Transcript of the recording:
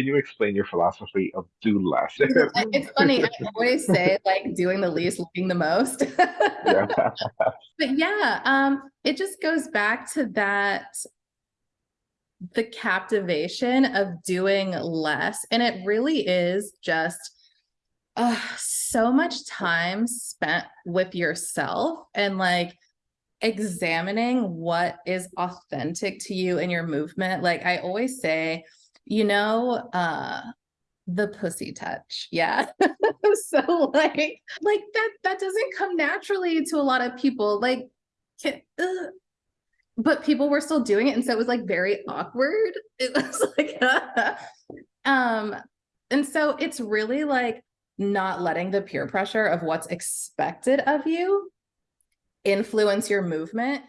can you explain your philosophy of do less? It's funny, I always say, like, doing the least, looking the most. Yeah. But yeah, um, it just goes back to that the captivation of doing less. And it really is just uh, so much time spent with yourself and like examining what is authentic to you in your movement. Like I always say, you know, uh, the pussy touch. Yeah. so like, like that, that doesn't come naturally to a lot of people. Like, can, uh, but people were still doing it. And so it was like very awkward. It was like, um, and so it's really like not letting the peer pressure of what's expected of you influence your movement